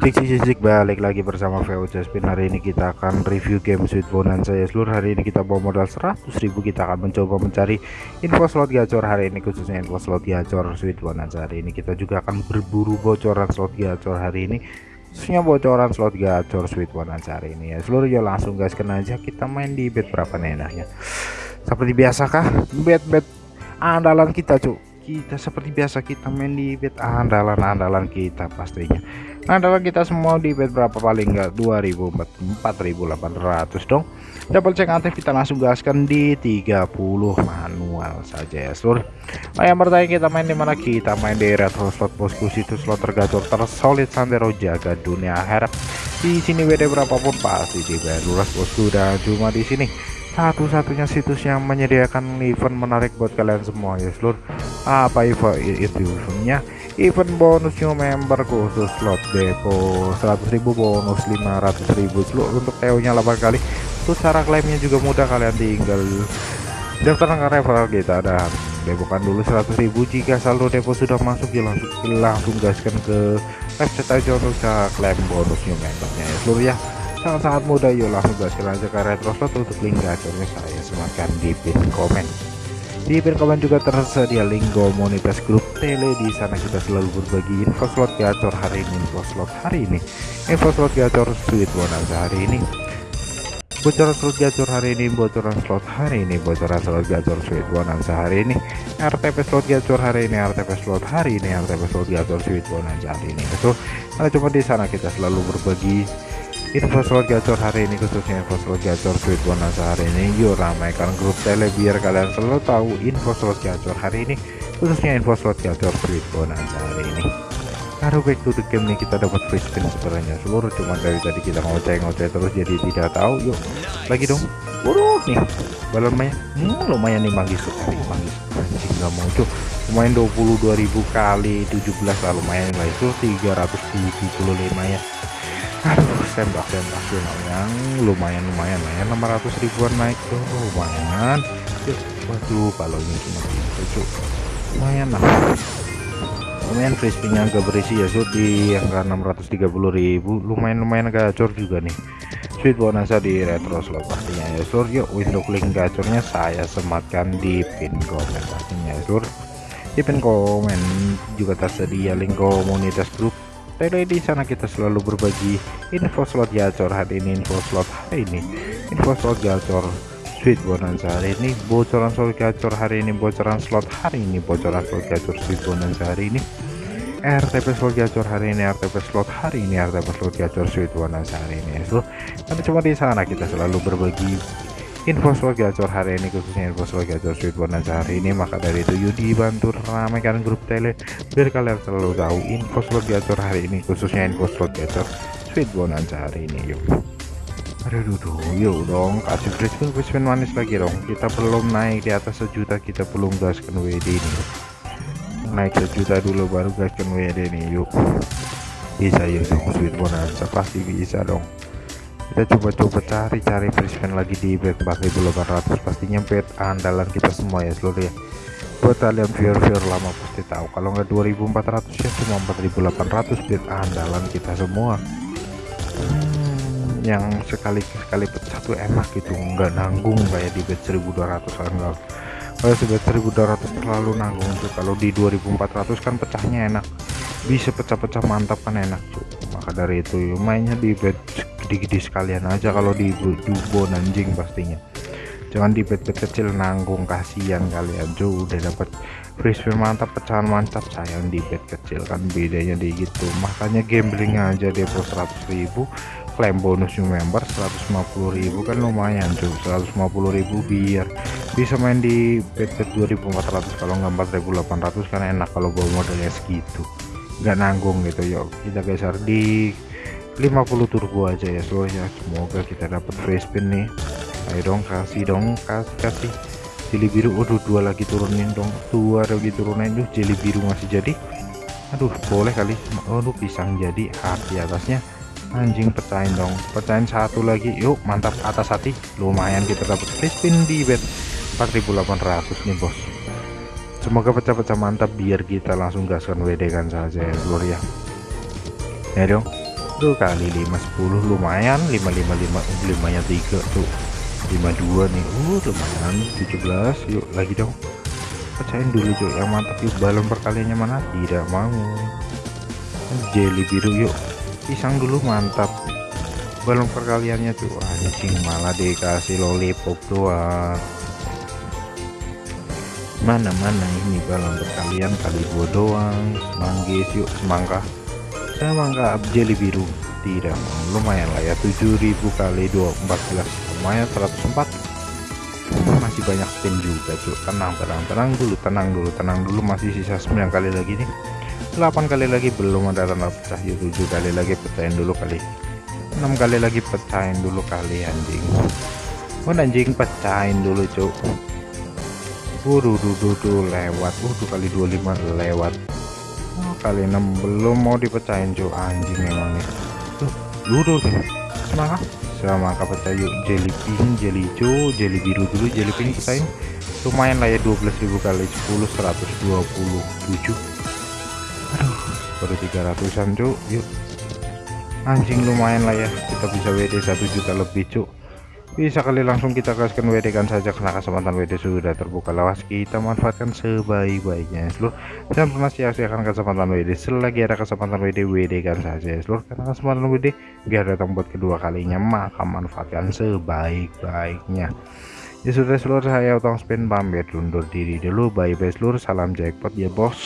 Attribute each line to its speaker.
Speaker 1: Cik balik lagi bersama VOC Spin hari ini kita akan review game Sweet Bonanza ya seluruh hari ini kita bawa modal 100.000 kita akan mencoba mencari info slot gacor hari ini khususnya info slot gacor Sweet Bonanza. Hari ini kita juga akan berburu bocoran slot gacor hari ini khususnya bocoran slot gacor Sweet Bonanza hari ini. Ya seluruh ya langsung gaskan aja. Kita main di bet berapa enaknya? Seperti biasa kah? Bet-bet andalan kita cuk kita seperti biasa kita main di bet andalan-andalan kita pastinya. Andalan kita semua di bet berapa paling enggak 2000 4800 dong. Double check aktif kita langsung gaskan di 30 manual saja ya seluruh. Nah, yang bertanya kita main di mana? Kita main di retro slot bosku situ slot tergacor tersolid sandero jaga dunia akhirat di sini WD berapapun pasti dibayar luras bosku dan cuma di sini satu-satunya situs yang menyediakan event menarik buat kalian semua ya seluruh apa event? Itu eventnya? Event bonus new member khusus slot depo. 100.000 bonus 500.000 seluruh untuk TO nya 8 kali. Untuk cara klaimnya juga mudah kalian tinggal daftar ke referral kita. Dan depokan dulu 100.000 jika saldo depo sudah masuk ya langsung langsung gaskan ke website aja untuk klaim bonus new membernya ya seluruh ya sangat-sangat mudah yuk langsung gaskan aja ke retro slot untuk link gacornya saya. Sematkan di pin komen. Di pin komen juga tersedia link komunitas grup tele. Di sana kita selalu berbagi info slot gacor hari ini info slot hari ini. Info slot gacor sweet bonanza hari ini. Bocoran slot gacor hari ini bocoran slot hari ini bocoran slot gacor sweet bonanza hari ini. RTP slot gacor hari ini RTP slot hari ini RTP slot gacor sweet bonanza hari ini. Itu karena cuma di sana kita selalu berbagi info slot gacor hari ini khususnya info slot gacor sweet bonus hari ini. Yuk ramaikan grup tele biar kalian selalu tahu info slot gacor hari ini khususnya info slot gacor sweet bonus hari ini. Aduh back to the game nih kita dapat free spin sebenarnya. Seluruh cuma dari tadi kita ngoceh-ngoceh terus jadi tidak tahu. Yuk lagi dong. Waduh nih. Balonnya hmm, lumayan nih manggis. Sekali manggis. Anjing nggak tuh lumayan 22.000 kali 17 lah lumayan lah itu 375 ya tembak tembak yang lumayan lumayan lah ya 600 ribuan naik. Tuh lumayan. Yuk, waduh kalau ini cuma gitu lumayan lah. Lumayan crispy-nya agak berisi ya so di angka 630.000 lumayan lumayan gacor juga nih. Sweet bonanza di retro slot pastinya ya sur yuk untuk link gacornya saya sematkan di pin komen pastinya ya sur di pin komen juga tersedia link komunitas grup tele di sana kita selalu berbagi info slot gacor hari ini info slot hari ini. Info slot gacor sweet bonanza hari ini bocoran slot gacor hari ini bocoran slot hari ini bocoran slot gacor sweet bonanza hari ini. RTP slot gacor hari ini RTP slot hari ini RTP slot gacor sweet bonanza hari ini. So tapi cuma di sana kita selalu berbagi info slot gacor hari ini khususnya info slot gacor sweet bonanza hari ini maka dari itu yuk dibantu ramaikan grup tele biar kalian selalu tahu info slot gacor hari ini khususnya info slot gacor sweet bonanza hari ini yuk. Aduh duh, yuk dong kasih free spin manis lagi dong. Kita belum naik di atas sejuta kita belum gaskan WD ini naik sejuta dulu baru gaskan WD ini yuk. Bisa yuk dong sweet bonanza pasti bisa dong kita coba-coba cari-cari free lagi di bet 4800 pastinya bet andalan kita semua ya seluruh ya. Buat kalian viewer-viewer lama pasti tahu kalau nggak 2400 ya cuma 4800 bet andalan kita semua. Hmm, yang sekali sekali pecah tuh enak gitu nggak nanggung kayak di bet 1200 enggak kalau sebet 1200 terlalu nanggung tuh kalau di 2400 kan pecahnya enak. Bisa pecah-pecah mantap kan enak tuh maka dari itu mainnya di bet gede-gede sekalian aja kalau di dubo anjing pastinya. Jangan di bet-bet kecil nanggung kasihan kalian tuh udah dapat spin mantap pecahan mantap sayang di bet kecil kan bedanya di gitu. Makanya gambling aja depo 100.000 klaim bonus new member 150.000 kan lumayan tuh 150.000 biar bisa main di bet 2400 kalau nggak 4800 kan enak kalau bawa modalnya segitu nggak nanggung gitu yuk. Kita geser di 50 turbo aja ya seluruhnya semoga kita dapat free spin nih. Ayo dong kasih dong kasih kasih. Jeli biru waduh dua lagi turunin dong. Dua lagi turunin tuh jeli biru masih jadi. Aduh boleh kali. Aduh pisang jadi hati atasnya. Anjing pecahin dong. Pecahin satu lagi. Yuk mantap atas hati. Lumayan kita dapat free spin di bet 4800 nih bos. Semoga pecah-pecah mantap biar kita langsung gaskan WD kan saja ya ya ya dong tuh kali 5 10 lumayan. 555 5 nya 3 tuh. 52 nih. Uh lumayan. 17 yuk lagi dong. Pecahin dulu cuy yang mantap yuk. Balon perkaliannya mana? Tidak mau. Jelly biru yuk. Pisang dulu mantap. Balon perkaliannya tuh. Anjing malah dikasih lollipop doang. Mana-mana ini balon perkalian kali dua doang. Manggis yuk. Semangka semangka jelly biru. Tidak lumayan lah ya 7000 kali 2 14 lumayan 104 masih banyak spin juga cuy tenang tenang tenang dulu tenang dulu tenang dulu. Masih sisa 9 kali lagi nih. 8 kali lagi belum ada tanda pecah yuk 7 kali lagi pecahin dulu kali. 6 kali lagi pecahin dulu kali anjing. Oh anjing pecahin dulu cuy Waduh, duh, duh, duh, lewat. Waduh, kali 25 lewat kali 6 belum mau dipecahin cuy anjing emang nih. Tuh ludo deh semangat semangka pecah yuk. Jelly pink jelly hijau jelly biru dulu jelly pink pecahin lumayan lah ya 12.000 kali 10 127 aduh. Baru 300an cuy yuk. Anjing lumayan lah ya kita bisa WD 1 juta lebih cuy bisa kali langsung kita kasihkan WD kan saja karena kesempatan WD sudah terbuka. Lawas kita manfaatkan sebaik-baiknya seluruh. Dan pernah sia-siakan kesempatan WD selagi ada kesempatan WD WD kan saja seluruh. Karena kesempatan WD biar datang buat kedua kalinya maka manfaatkan sebaik-baiknya. Ya sudah seluruh. Saya utang spin pamit undur diri dulu. Bye bye seluruh. Salam jackpot ya bos